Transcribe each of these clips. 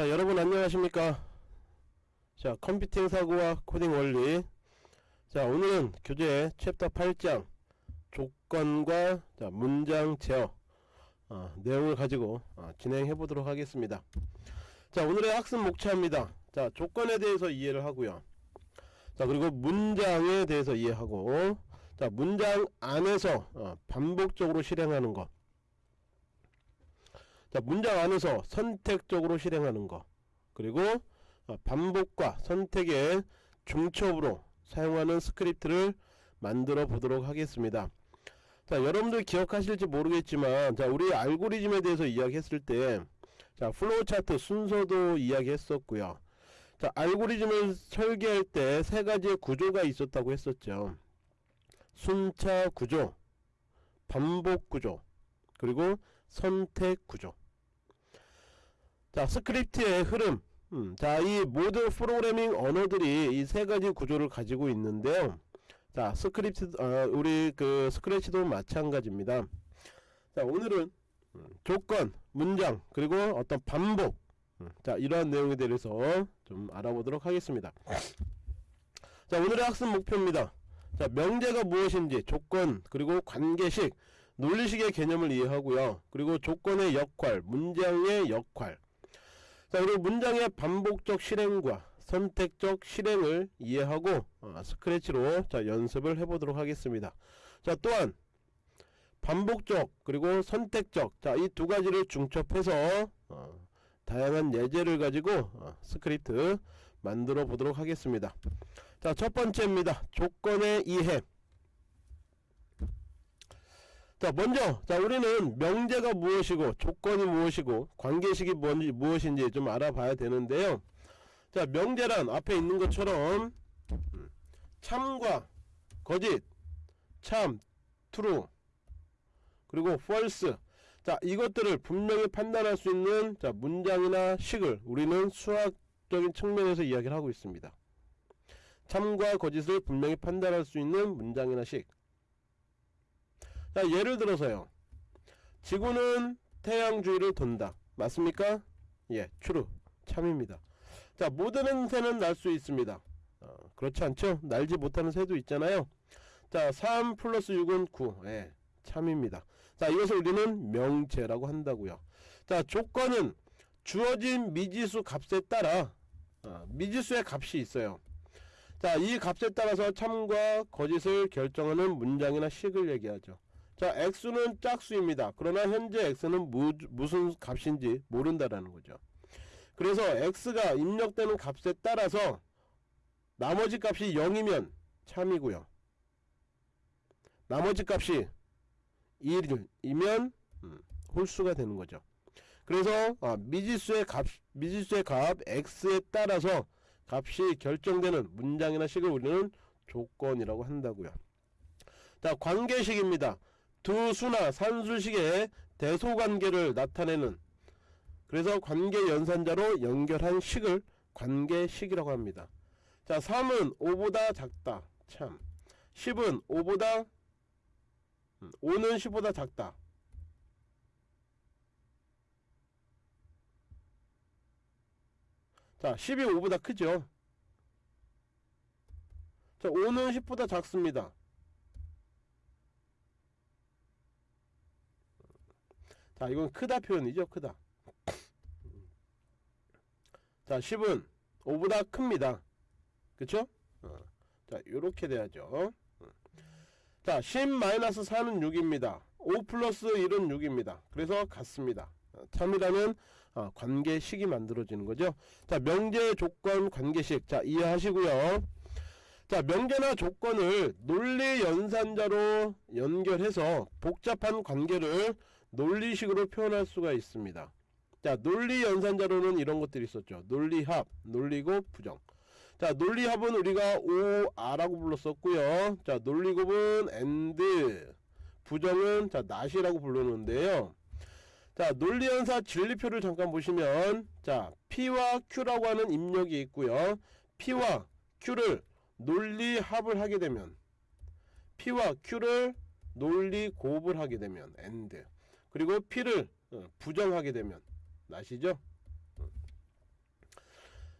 자 여러분 안녕하십니까? 자 컴퓨팅 사고와 코딩 원리. 자 오늘은 교재 챕터 8장 조건과 자, 문장 제어 어, 내용을 가지고 어, 진행해 보도록 하겠습니다. 자 오늘의 학습 목차입니다. 자 조건에 대해서 이해를 하고요. 자 그리고 문장에 대해서 이해하고 자 문장 안에서 어, 반복적으로 실행하는 것 자, 문장 안에서 선택적으로 실행하는 거. 그리고 어, 반복과 선택의 중첩으로 사용하는 스크립트를 만들어 보도록 하겠습니다. 자 여러분들 기억하실지 모르겠지만 자 우리 알고리즘에 대해서 이야기했을 때자 플로우 차트 순서도 이야기했었고요. 자 알고리즘을 설계할 때 세 가지의 구조가 있었다고 했었죠. 순차 구조 반복 구조 그리고 선택 구조 자 스크립트의 흐름. 음, 자이 모든 프로그래밍 언어들이 이 세 가지 구조를 가지고 있는데요. 자 스크립트 어, 우리 그 스크래치도 마찬가지입니다. 자 오늘은 음, 조건 문장 그리고 어떤 반복. 음, 자 이러한 내용에 대해서 좀 알아보도록 하겠습니다. 자 오늘의 학습 목표입니다. 자 명제가 무엇인지 조건 그리고 관계식 논리식의 개념을 이해하고요. 그리고 조건의 역할 문장의 역할 자 그리고 문장의 반복적 실행과 선택적 실행을 이해하고 어, 스크래치로 자 연습을 해보도록 하겠습니다. 자 또한 반복적 그리고 선택적 자 이 두 가지를 중첩해서 어, 다양한 예제를 가지고 어, 스크립트 만들어 보도록 하겠습니다. 자 첫 번째입니다. 조건의 이해 자 먼저 자 우리는 명제가 무엇이고 조건이 무엇이고 관계식이 뭔지 무엇인지 좀 알아봐야 되는데요. 자 명제란 앞에 있는 것처럼 음, 참과 거짓 참 true 그리고 false. 자 이것들을 분명히 판단할 수 있는 자 문장이나 식을 우리는 수학적인 측면에서 이야기를 하고 있습니다. 참과 거짓을 분명히 판단할 수 있는 문장이나 식 자 예를 들어서요. 지구는 태양 주위를 돈다. 맞습니까? 예 true. 참입니다. 자 모든 새는 날 수 있습니다. 어, 그렇지 않죠? 날지 못하는 새도 있잖아요. 자 3 플러스 6은 9 예, 참입니다. 자 이것을 우리는 명제라고 한다고요. 자 조건은 주어진 미지수 값에 따라 어, 미지수의 값이 있어요. 자 이 값에 따라서 참과 거짓을 결정하는 문장이나 식을 얘기하죠 자 x는 짝수입니다. 그러나 현재 x는 무, 무슨 값인지 모른다라는 거죠. 그래서 x가 입력되는 값에 따라서 나머지 값이 0이면 참이고요. 나머지 값이 1이면 음, 홀수가 되는 거죠. 그래서 아, 미지수의 값 미지수의 값 x에 따라서 값이 결정되는 문장이나 식을 우리는 조건이라고 한다고요. 자 관계식입니다 두 수나 산술식의 대소관계를 나타내는 그래서 관계 연산자로 연결한 식을 관계식이라고 합니다. 자 3은 5보다 작다. 참. 10은 5보다 5는 10보다 작다. 자 10이 5보다 크죠? 자 5는 10보다 작습니다 자 이건 크다 표현이죠 크다. 자 10은 5보다 큽니다. 그쵸? 어. 자 요렇게 돼야죠. 자 10-4는 6입니다. 5 플러스 1은 6입니다. 그래서 같습니다. 어, 참이라는 어, 관계식이 만들어지는 거죠. 자 명제 조건 관계식. 자 이해하시고요. 자 명제나 조건을 논리 연산자로 연결해서 복잡한 관계를 논리식으로 표현할 수가 있습니다. 자 논리 연산자로는 이런 것들이 있었죠. 논리합 논리곱 부정. 자 논리합은 우리가 OR라고 불렀었고요. 자 논리곱은 AND 부정은 자 not이라고 부르는데요. 자 논리연사 진리표를 잠깐 보시면 자 P와 Q라고 하는 입력이 있고요. P와 Q를 논리합을 하게 되면 P와 Q를 논리곱을 하게 되면 AND 그리고 P를 어, 부정하게 되면 나시죠?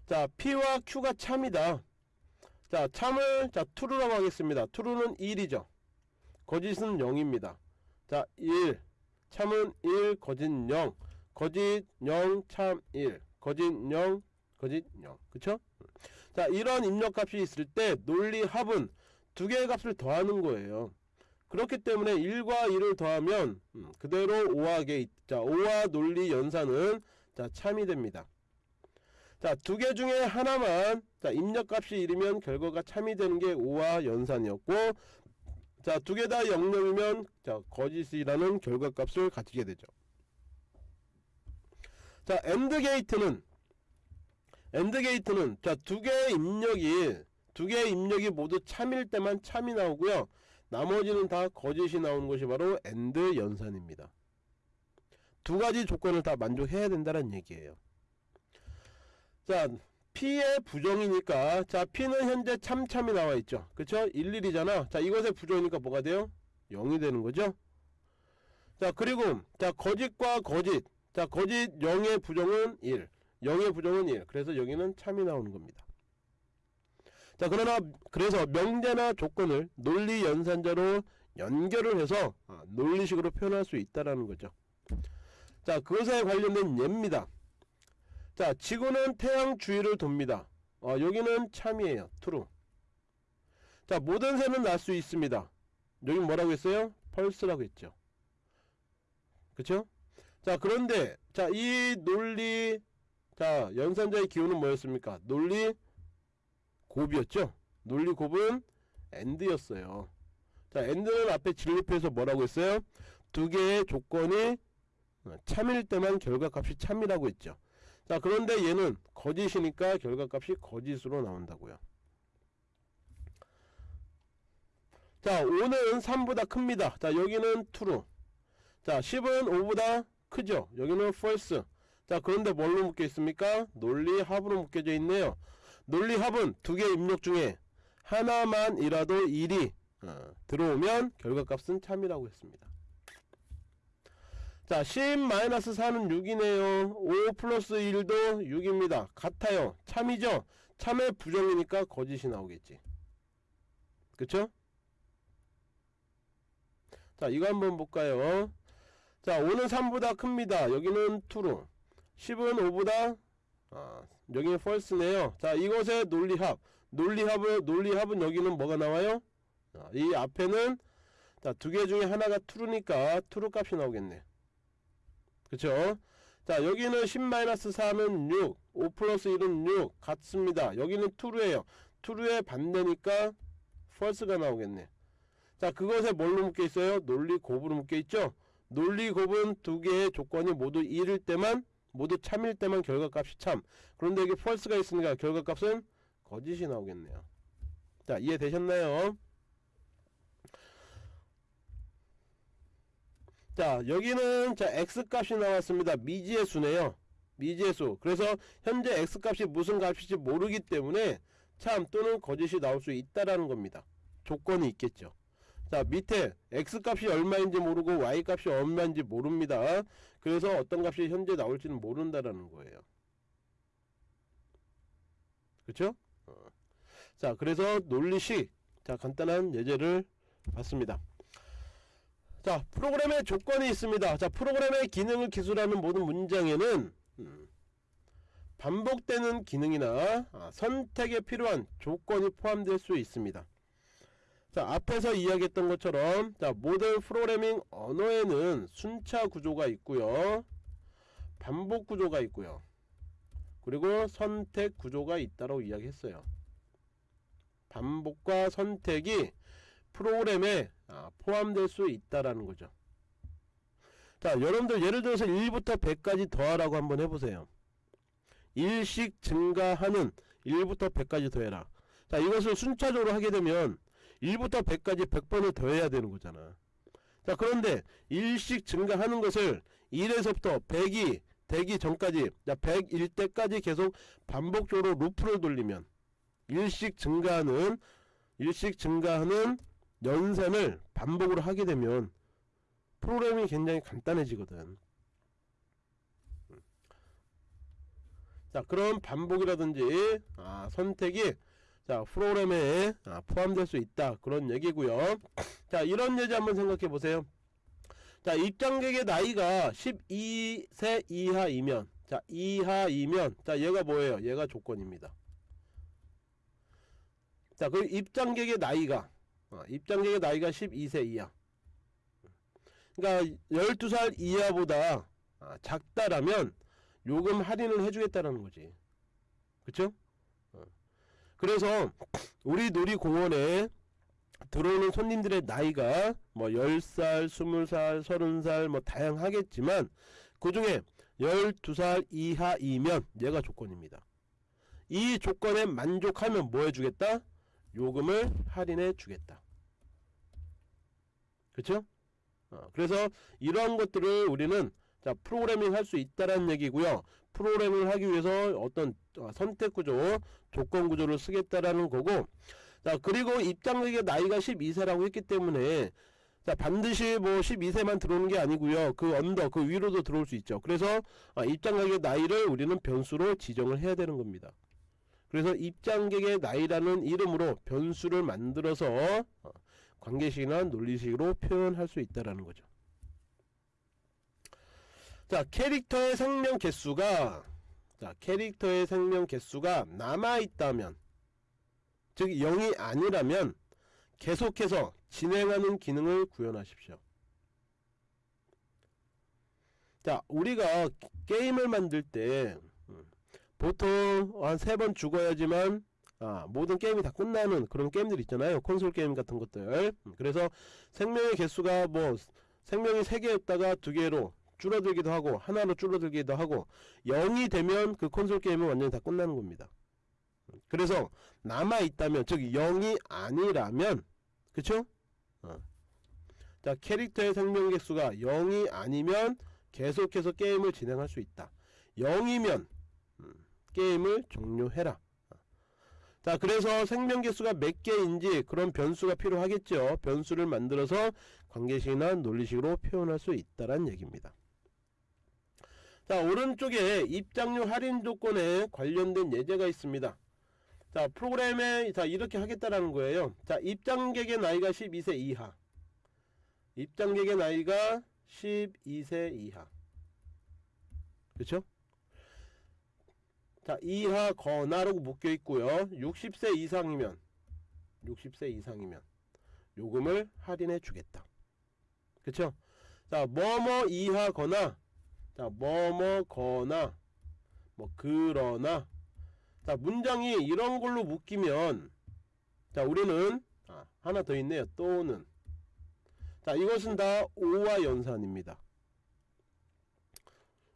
자 P와 Q가 참이다. 자 참을 자 true라고 하겠습니다. true는 1이죠. 거짓은 0입니다. 자1 참은 1 거짓 0 거짓 0 참 1 거짓 0 거짓 0 그쵸? 자 이런 입력값이 있을 때 논리 합은 두 개의 값을 더하는 거예요 그렇기 때문에 1과 1을 더하면 음, 그대로 OR 게이트 자 OR 논리 연산은 자 참이 됩니다. 자 두 개 중에 하나만 자 입력값이 1이면 결과가 참이 되는 게 OR 연산이었고 자 두 개 다 0점이면 자 거짓이라는 결과값을 가지게 되죠. 자 AND 게이트는 AND 게이트는 자 두 개의 입력이 두 개의 입력이 모두 참일 때만 참이 나오고요 나머지는 다 거짓이 나오는 것이 바로 AND 연산입니다. 두 가지 조건을 다 만족해야 된다는 얘기예요. 자 P의 부정이니까 자 P는 현재 참참이 나와 있죠. 그쵸? 11이잖아. 자 이것의 부정이니까 뭐가 돼요? 0이 되는 거죠? 자 그리고 자 거짓과 거짓. 자 거짓 0의 부정은 1 0의 부정은 1 그래서 여기는 참이 나오는 겁니다 자 그러나 그래서 명제나 조건을 논리 연산자로 연결을 해서 아, 논리식으로 표현할 수 있다라는 거죠. 자 그것에 관련된 예입니다. 자 지구는 태양 주위를 돕니다. 어, 여기는 참이에요. true 자 모든 새는 날 수 있습니다. 여기 뭐라고 했어요? 펄스라고 했죠. 그쵸? 자 그런데 자 이 논리 자 연산자의 기호는 뭐였습니까? 논리 곱이었죠? 논리 곱은 end였어요. 자 end는 앞에 진립해서 뭐라고 했어요? 두 개의 조건이 어, 참일 때만 결과값이 참이라고 했죠. 자 그런데 얘는 거짓이니까 결과값이 거짓으로 나온다고요. 자 5는 3보다 큽니다. 자 여기는 true. 자 10은 5보다 크죠? 여기는 false. 자 그런데 뭘로 묶여 있습니까? 논리 합으로 묶여져 있네요 논리 합은 두 개 입력 중에 하나만이라도 1이 어, 들어오면 결과값은 참이라고 했습니다. 자 10-4는 6이네요. 5 플러스 1도 6입니다. 같아요. 참이죠? 참의 부정이니까 거짓이 나오겠지. 그쵸? 자 이거 한번 볼까요? 자 5는 3보다 큽니다. 여기는 true 10은 5보다 아, 여기는 false네요. 자 이것의 논리합. 논리합을 논리합은 여기는 뭐가 나와요? 아, 이 앞에는 자 두 개 중에 하나가 true니까 true 값이 나오겠네. 그쵸? 자 여기는 10-4는 6 5 플러스 1은 6 같습니다. 여기는 true에요. true의 반대니까 false가 나오겠네. 자 그것에 뭘로 묶여 있어요? 논리 곱으로 묶여 있죠? 논리 곱은 두 개의 조건이 모두 1일 때만 모두 참일 때만 결과값이 참. 그런데 여기 false가 있으니까 결과값은 거짓이 나오겠네요. 자 이해되셨나요? 자 여기는 자 x값이 나왔습니다. 미지의 수네요. 미지의 수. 그래서 현재 x값이 무슨 값일지 모르기 때문에 참 또는 거짓이 나올 수 있다라는 겁니다. 조건이 있겠죠 자 밑에 x값이 얼마인지 모르고 y값이 얼마인지 모릅니다. 그래서 어떤 값이 현재 나올지는 모른다라는 거예요. 그렇죠? 자 그래서 논리식 자 간단한 예제를 봤습니다. 자 프로그램의 조건이 있습니다. 자 프로그램의 기능을 기술하는 모든 문장에는 음, 반복되는 기능이나 아, 선택에 필요한 조건이 포함될 수 있습니다 자 앞에서 이야기했던 것처럼 자 모든 프로그래밍 언어에는 순차 구조가 있고요. 반복 구조가 있고요. 그리고 선택 구조가 있다고 이야기했어요. 반복과 선택이 프로그램에 아, 포함될 수 있다라는 거죠. 자 여러분들 예를 들어서 1부터 100까지 더하라고 한번 해보세요. 1씩 증가하는 1부터 100까지 더해라. 자 이것을 순차적으로 하게 되면 1부터 100까지 100번을 더해야 되는 거잖아. 자 그런데 1씩 증가하는 것을 1에서부터 100이 되기 전까지 자 100일 때까지 계속 반복적으로 루프를 돌리면 1씩 증가하는 1씩 증가하는 연산을 반복으로 하게 되면 프로그램이 굉장히 간단해지거든. 자 그런 반복이라든지 아, 선택이 자 프로그램에 아, 포함될 수 있다. 그런 얘기고요. 자 이런 예제 한번 생각해 보세요. 자 입장객의 나이가 12세 이하이면 자 이하이면 자 얘가 뭐예요? 얘가 조건입니다. 자그 입장객의 나이가 어, 입장객의 나이가 12세 이하. 그러니까 12살 이하보다 아, 작다라면 요금 할인을 해주겠다라는 거지. 그쵸? 어. 그래서 우리 놀이공원에 들어오는 손님들의 나이가 뭐 10살, 20살, 30살 뭐 다양하겠지만 그 중에 12살 이하이면 얘가 조건입니다. 이 조건에 만족하면 뭐 해주겠다? 요금을 할인해 주겠다. 그쵸? 어, 그래서 이러한 것들을 우리는 자 프로그래밍 할 수 있다라는 얘기고요. 프로그래밍을 하기 위해서 어떤 어, 선택 구조, 조건 구조를 쓰겠다라는 거고 자 그리고 입장객의 나이가 12세라고 했기 때문에 자 반드시 뭐 12세만 들어오는 게 아니고요. 그 언더 그 위로도 들어올 수 있죠. 그래서 아, 입장객의 나이를 우리는 변수로 지정을 해야 되는 겁니다. 그래서 입장객의 나이라는 이름으로 변수를 만들어서 어, 관계식이나 논리식으로 표현할 수 있다라는 거죠 자 캐릭터의 생명 개수가 자 캐릭터의 생명 개수가 남아있다면 즉 0이 아니라면 계속해서 진행하는 기능을 구현하십시오. 자 우리가 게임을 만들 때 음, 보통 한 세 번 죽어야지만 아, 모든 게임이 다 끝나는 그런 게임들 있잖아요 콘솔 게임 같은 것들 음, 그래서 생명의 개수가 뭐 생명이 3개였다가 2개로 줄어들기도 하고 하나로 줄어들기도 하고 0이 되면 그 콘솔 게임은 완전히 다 끝나는 겁니다. 그래서 남아있다면 즉 0이 아니라면 그쵸? 어. 자 캐릭터의 생명 개수가 0이 아니면 계속해서 게임을 진행할 수 있다. 0이면 음, 게임을 종료해라. 자 그래서 생명 개수가 몇 개인지 그런 변수가 필요하겠죠. 변수를 만들어서 관계식이나 논리식으로 표현할 수 있다란 얘기입니다 자 오른쪽에 입장료 할인 조건에 관련된 예제가 있습니다. 자 프로그램에 자 이렇게 하겠다라는 거예요. 자 입장객의 나이가 12세 이하. 입장객의 나이가 12세 이하. 그렇죠 자 이하 거나라고 묶여 있고요. 60세 이상이면 60세 이상이면 요금을 할인해 주겠다. 그쵸? 자 뭐뭐 이하거나 자 뭐뭐거나 뭐 그러나. 자 문장이 이런 걸로 묶이면 자 우리는 아, 하나 더 있네요. 또는. 자 이것은 다 오와 연산입니다.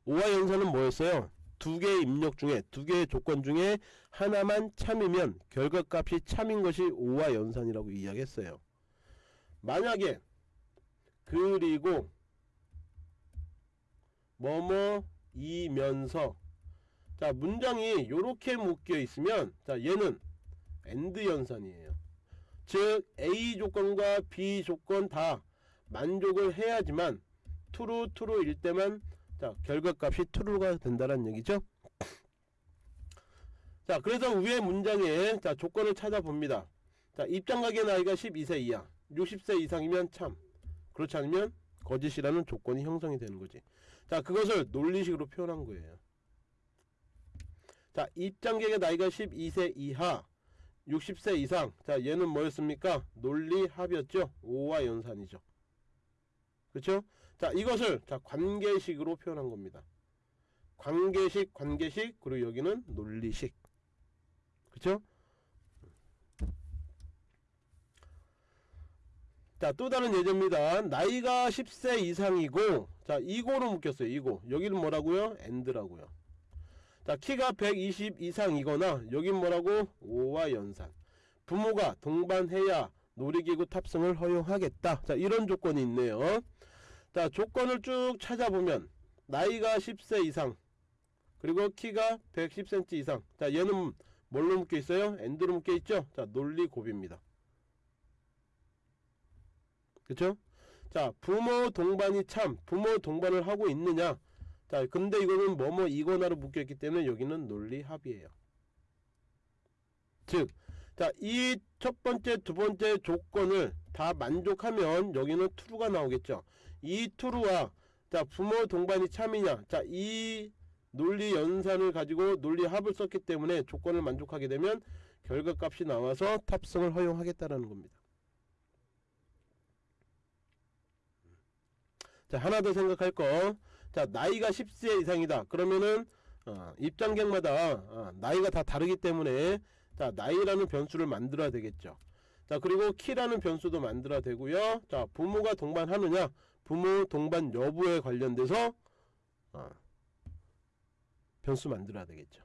오와 연산은 뭐였어요? 두 개의 입력 중에 두 개의 조건 중에 하나만 참이면 결과값이 참인 것이 오와 연산이라고 이야기했어요. 만약에 그리고 뭐뭐 이면서. 자 문장이 요렇게 묶여 있으면 자 얘는 AND 연산이에요. 즉 A 조건과 B 조건 다 만족을 해야지만 true true일 때만 자 결과값이 true가 된다는 얘기죠? 자 그래서 위에 문장에 자 조건을 찾아봅니다. 자 입장객의 나이가 12세 이하. 60세 이상이면 참. 그렇지 않으면 거짓이라는 조건이 형성이 되는 거지 자 그것을 논리식으로 표현한 거예요. 자 입장객의 나이가 12세 이하 60세 이상. 자 얘는 뭐였습니까? 논리합이었죠? 5와 연산이죠. 그렇죠 자 이것을 자 관계식으로 표현한 겁니다. 관계식 관계식 그리고 여기는 논리식. 그렇죠 자 또 다른 예제입니다. 나이가 10세 이상이고 자 이고로 묶였어요 이고 여기는 뭐라고요? AND라고요. 자 키가 120 이상이거나 여긴 뭐라고? OR 연산. 부모가 동반해야 놀이기구 탑승을 허용하겠다. 자 이런 조건이 있네요. 자 조건을 쭉 찾아보면 나이가 10세 이상 그리고 키가 110cm 이상. 자 얘는 뭘로 묶여 있어요? AND로 묶여 있죠? 자 논리 곱입니다 그쵸 자 부모 동반이 참 부모 동반을 하고 있느냐? 자 근데 이거는 뭐뭐 이거나로 묶여있기 때문에 여기는 논리 합이에요. 즉 자 이 첫 번째 두 번째 조건을 다 만족하면 여기는 true가 나오겠죠. 이 true와 자 부모 동반이 참이냐? 자이 논리 연산을 가지고 논리 합을 썼기 때문에 조건을 만족하게 되면 결과값이 나와서 탑승을 허용하겠다라는 겁니다 자 하나 더 생각할 거. 자 나이가 10세 이상이다. 그러면은 어, 입장객마다 어, 나이가 다 다르기 때문에 자 나이라는 변수를 만들어야 되겠죠. 자 그리고 키라는 변수도 만들어야 되고요. 자 부모가 동반하느냐 부모 동반 여부에 관련돼서 어, 변수 만들어야 되겠죠.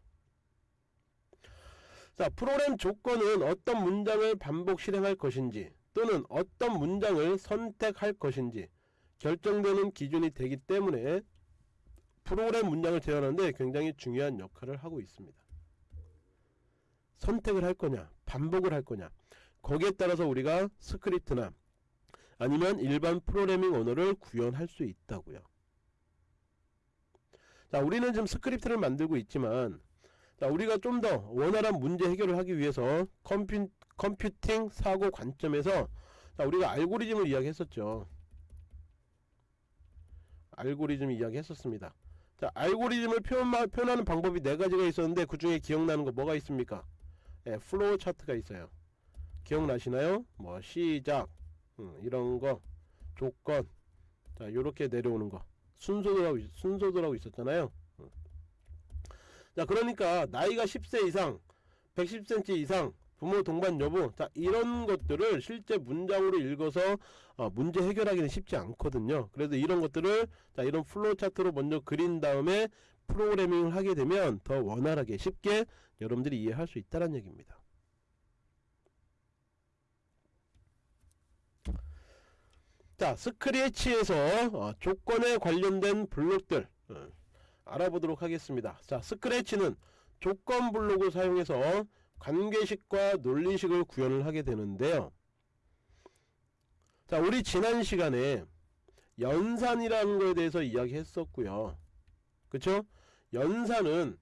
자 프로그램 조건은 어떤 문장을 반복 실행할 것인지 또는 어떤 문장을 선택할 것인지 결정되는 기준이 되기 때문에 프로그램 문장을 제어하는데 굉장히 중요한 역할을 하고 있습니다. 선택을 할 거냐 반복을 할 거냐 거기에 따라서 우리가 스크립트나 아니면 일반 프로그래밍 언어를 구현할 수 있다고요. 자 우리는 지금 스크립트를 만들고 있지만 자 우리가 좀 더 원활한 문제 해결을 하기 위해서 컴퓨, 컴퓨팅 사고 관점에서 자 우리가 알고리즘을 이야기했었죠. 알고리즘 이야기 했었습니다. 자, 알고리즘을 표현, 표현하는 방법이 네 가지가 있었는데 그 중에 기억나는 거 뭐가 있습니까? 예, 플로우 차트가 있어요. 기억나시나요? 뭐 시작 음, 이런 거 조건 자 요렇게 내려오는 거 순서들하고 순서들하고 있었잖아요. 음. 자 그러니까 나이가 10세 이상 110cm 이상 부모 동반 여부. 자 이런 것들을 실제 문장으로 읽어서 어, 문제 해결하기는 쉽지 않거든요. 그래서 이런 것들을 자 이런 플로우 차트로 먼저 그린 다음에 프로그래밍을 하게 되면 더 원활하게 쉽게 여러분들이 이해할 수 있다는 얘기입니다. 자 스크래치에서 어, 조건에 관련된 블록들 어, 알아보도록 하겠습니다. 자 스크래치는 조건 블록을 사용해서 관계식과 논리식을 구현을 하게 되는데요. 자, 우리 지난 시간에 연산이라는 것에 대해서 이야기했었고요. 그쵸? 연산은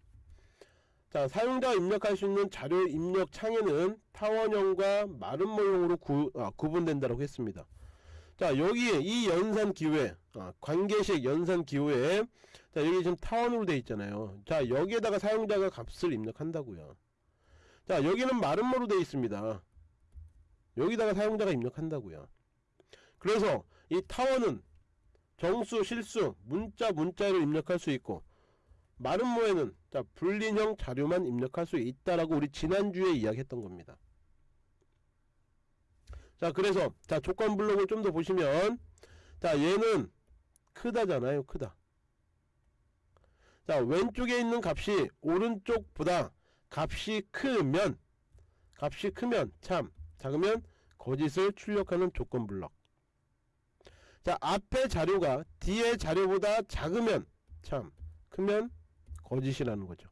자 사용자가 입력할 수 있는 자료 입력 창에는 타원형과 마름모형으로 구, 아, 구분된다고 했습니다. 자 여기에 이 연산 기호에 아, 관계식 연산 기호에 자 여기 지금 타원으로 되어 있잖아요. 자 여기에다가 사용자가 값을 입력한다고요. 자 여기는 마름모로 되어 있습니다. 여기다가 사용자가 입력한다고요. 그래서 이 타원은 정수 실수 문자 문자를 입력할 수 있고 마름모에는 자 불린형 자료만 입력할 수 있다라고 우리 지난주에 이야기했던 겁니다. 자 그래서 자 조건 블록을 좀 더 보시면 자 얘는 크다잖아요 크다. 자 왼쪽에 있는 값이 오른쪽보다 값이 크면 값이 크면 참 작으면 거짓을 출력하는 조건 블럭. 자 앞에 자료가 뒤에 자료보다 작으면 참 크면 거짓이라는 거죠.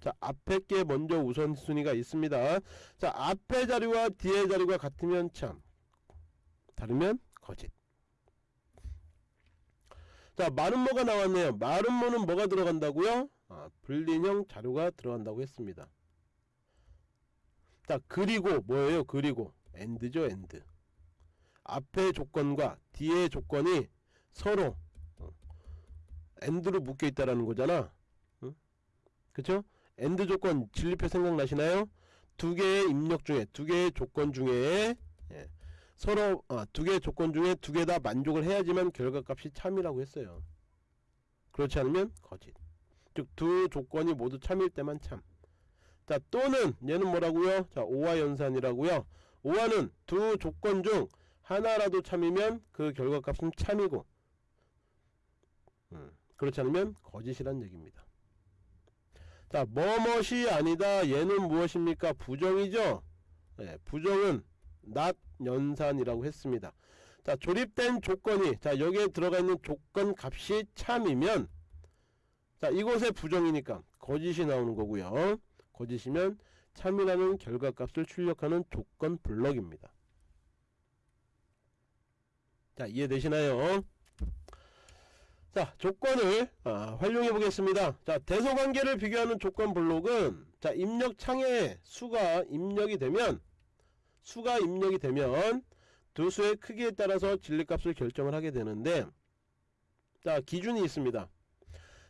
자 앞에 게 먼저 우선순위가 있습니다. 자 앞에 자료와 뒤에 자료가 같으면 참 다르면 거짓. 자 마름모가 나왔네요. 마름모는 뭐가 들어간다고요 아, Boolean형 자료가 들어간다고 했습니다. 자 그리고 뭐예요? 그리고 AND죠 AND. 앞의 조건과 뒤의 조건이 서로 어, AND로 묶여 있다라는 거잖아. 응? 그쵸? AND 조건 진리표 생각나시나요? 두 개의 입력 중에 두 개의 조건 중에 예, 서로 아, 두 개의 조건 중에 두 개 다 만족을 해야지만 결과값이 참이라고 했어요. 그렇지 않으면 거짓. 즉 두 조건이 모두 참일 때만 참. 자 또는 얘는 뭐라고요? 자 OR 연산이라고요. OR는 두 조건 중 하나라도 참이면 그 결과값은 참이고 음, 그렇지 않으면 거짓이란 얘기입니다. 자 뭐뭇이 아니다 얘는 무엇입니까? 부정이죠. 네, 부정은 not 연산이라고 했습니다. 자 조립된 조건이 자 여기에 들어가 있는 조건 값이 참이면 자 이곳에 부정이니까 거짓이 나오는 거고요. 거짓이면 참이라는 결과값을 출력하는 조건 블럭입니다. 자 이해되시나요? 자 조건을 아, 활용해 보겠습니다. 자 대소관계를 비교하는 조건 블록은 자 입력 창에 수가 입력이 되면 수가 입력이 되면 두 수의 크기에 따라서 진리값을 결정을 하게 되는데 자 기준이 있습니다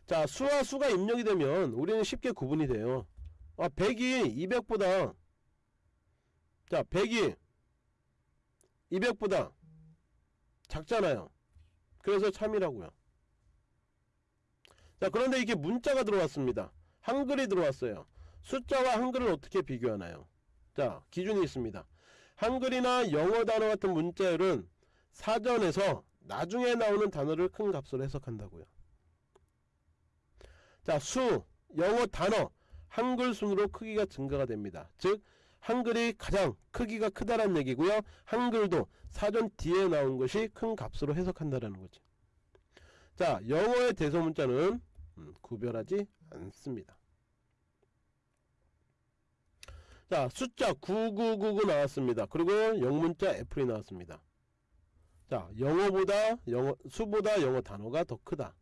자 수와 수가 입력이 되면 우리는 쉽게 구분이 돼요. 아 100이 200보다. 자 100이 200보다 작잖아요. 그래서 참이라고요. 자 그런데 이게 문자가 들어왔습니다. 한글이 들어왔어요. 숫자와 한글을 어떻게 비교하나요? 자 기준이 있습니다. 한글이나 영어 단어 같은 문자열은 사전에서 나중에 나오는 단어를 큰 값으로 해석한다고요 자 수, 영어 단어, 한글 순으로 크기가 증가가 됩니다. 즉 한글이 가장 크기가 크다란 얘기고요. 한글도 사전 뒤에 나온 것이 큰 값으로 해석한다라는 거지. 자 영어의 대소문자는 음, 구별하지 않습니다. 자 숫자 9999 나왔습니다. 그리고 영문자 애플이 나왔습니다. 자 영어보다 영어 수보다 영어 단어가 더 크다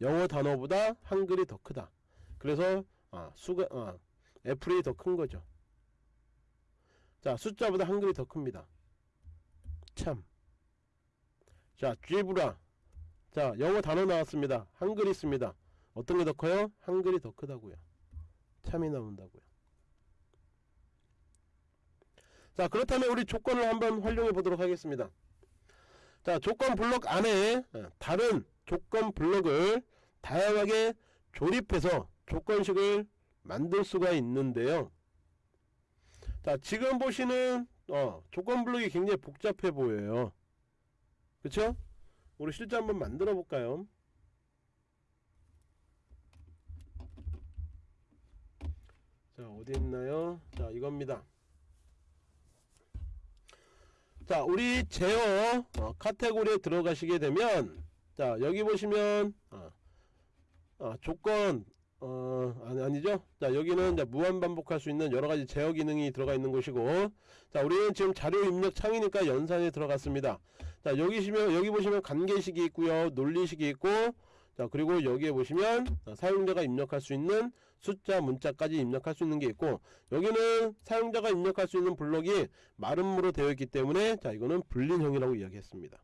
영어 단어보다 한글이 더 크다. 그래서 아, 수가 아, 애플이 더 큰 거죠. 자 숫자보다 한글이 더 큽니다. 참자 쥐브라. 자 영어 단어 나왔습니다. 한글 있습니다. 어떤 게 더 커요? 한글이 더 크다고요. 참이 나온다고요. 자 그렇다면 우리 조건을 한번 활용해 보도록 하겠습니다. 자 조건 블록 안에 어, 다른 조건 블록을 다양하게 조립해서 조건식을 만들 수가 있는데요. 자 지금 보시는 어, 조건 블록이 굉장히 복잡해 보여요. 그쵸? 우리 실제 한번 만들어 볼까요? 자 어디 있나요? 자 이겁니다. 자 우리 제어 어, 카테고리에 들어가시게 되면 자 여기 보시면 어, 어, 조건 어 아니, 아니 죠? 자 여기는 이제 무한 반복할 수 있는 여러가지 제어 기능이 들어가 있는 곳이고 자 우리는 지금 자료 입력 창이니까 연산에 들어갔습니다. 자 여기 보시면 여기 보시면 관계식이 있고요 논리식이 있고 자 그리고 여기에 보시면 어, 사용자가 입력할 수 있는 숫자 문자까지 입력할 수 있는 게 있고 여기는 사용자가 입력할 수 있는 블록이 마름모로 되어 있기 때문에 자 이거는 불린형이라고 이야기했습니다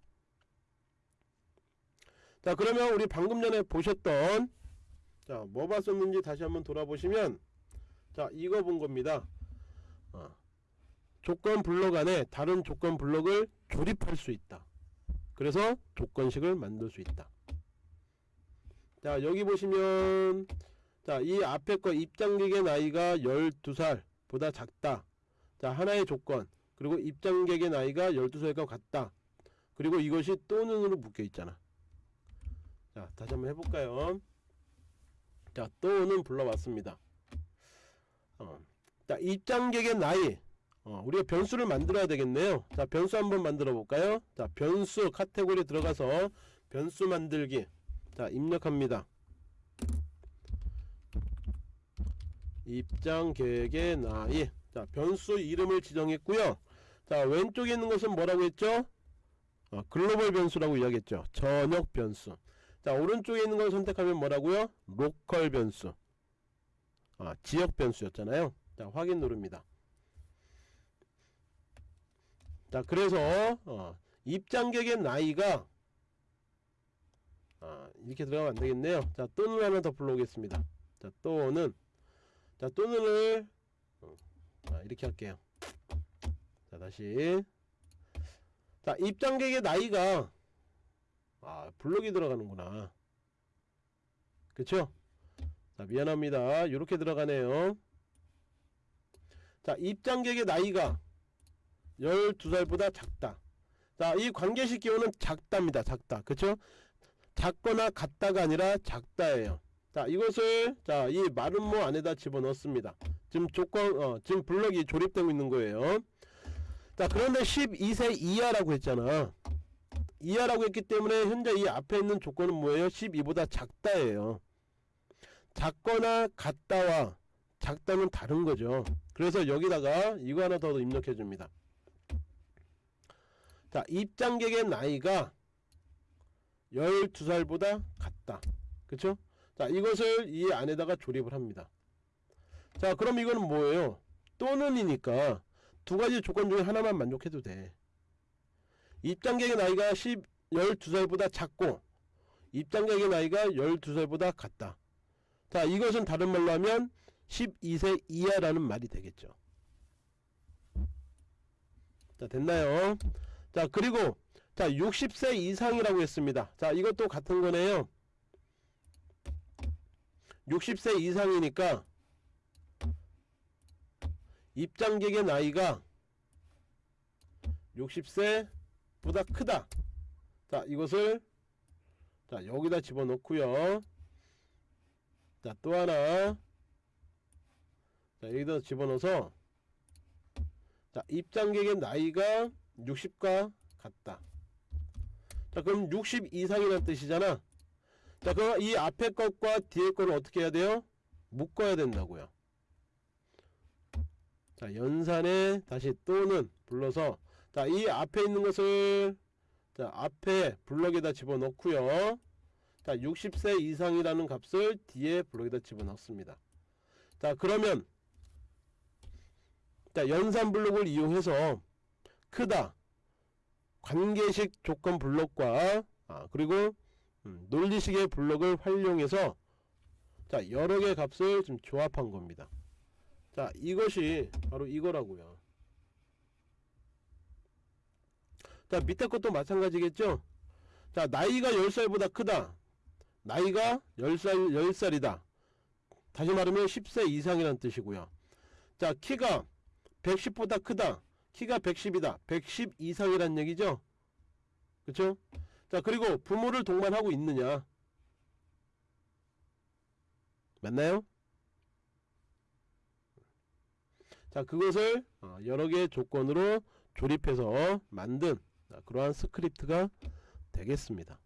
자 그러면 우리 방금 전에 보셨던 자 뭐 봤었는지 다시 한번 돌아보시면 자 이거 본 겁니다. 어, 조건 블록 안에 다른 조건 블록을 조립할 수 있다. 그래서 조건식을 만들 수 있다. 자 여기 보시면 자이 앞에 거 입장객의 나이가 12살 보다 작다. 자 하나의 조건. 그리고 입장객의 나이가 12살과 같다. 그리고 이것이 또는으로 묶여 있잖아 자 다시 한번 해볼까요? 자 또는 불러왔습니다. 어, 자 입장객의 나이. 어, 우리가 변수를 만들어야 되겠네요. 자 변수 한번 만들어 볼까요? 자 변수 카테고리 들어가서 변수 만들기. 자 입력합니다. 입장객의 나이. 자 변수 이름을 지정했고요. 자 왼쪽에 있는 것은 뭐라고 했죠? 어, 글로벌 변수라고 이야기했죠. 전역 변수 자 오른쪽에 있는 걸 선택하면 뭐라고요? 로컬 변수. 아 지역 변수였잖아요. 자 확인 누릅니다. 자 그래서 어, 입장객의 나이가 아, 이렇게 들어가면 안되겠네요. 자 또는 하나 더 불러오겠습니다. 자 또는. 자 또는을 어, 아, 이렇게 할게요. 자 다시. 자 입장객의 나이가 아 블록이 들어가는구나. 그쵸? 자 미안합니다. 이렇게 들어가네요. 자 입장객의 나이가 12살보다 작다. 자이 관계식 기호는 작답니다. 작다. 그쵸? 작거나 같다가 아니라 작다예요. 자 이것을 자이 마름모 안에다 집어넣습니다. 지금 조건 어 지금 블럭이 조립되고 있는 거예요. 자 그런데 12세 이하라고 했잖아 이하라고 했기 때문에 현재 이 앞에 있는 조건은 뭐예요? 12보다 작다예요. 작거나 같다와 작다는 다른 거죠. 그래서 여기다가 이거 하나 더 입력해 줍니다. 자 입장객의 나이가 12살보다 같다. 그쵸? 자 이것을 이 안에다가 조립을 합니다. 자 그럼 이거는 뭐예요? 또는이니까 두 가지 조건 중에 하나만 만족해도 돼 입장객의 나이가 10, 12살보다 작고 입장객의 나이가 12살보다 같다. 자 이것은 다른 말로 하면 12세 이하라는 말이 되겠죠. 자 됐나요? 자 그리고 자 60세 이상이라고 했습니다. 자 이것도 같은 거네요. 60세 이상이니까 입장객의 나이가 60세 보다 크다. 자 이것을 자 여기다 집어넣고요. 자 또 하나. 자 여기다 집어넣어서 자 입장객의 나이가 60과 같다. 자 그럼 60 이상이라는 뜻이잖아. 자 그럼 이 앞에 것과 뒤에 거를 어떻게 해야 돼요? 묶어야 된다고요. 자 연산에 다시 또는 불러서 자 이 앞에 있는 것을 자 앞에 블럭에다 집어넣고요. 자 60세 이상이라는 값을 뒤에 블럭에다 집어넣습니다. 자 그러면 자 연산 블록을 이용해서 크다 관계식 조건 블록과 아, 그리고 음, 논리식의 블록을 활용해서 자 여러 개 값을 좀 조합한 겁니다. 자 이것이 바로 이거라고요 자 밑에 것도 마찬가지겠죠? 자 나이가 10살보다 크다. 나이가 10살 10살이다. 다시 말하면 10세 이상이라는 뜻이고요. 자 키가 110보다 크다. 키가 110이다. 110 이상이란 얘기죠? 그쵸? 자 그리고 부모를 동반하고 있느냐? 맞나요? 자 그것을 어, 여러 개의 조건으로 조립해서 만든 자, 그러한 스크립트가 되겠습니다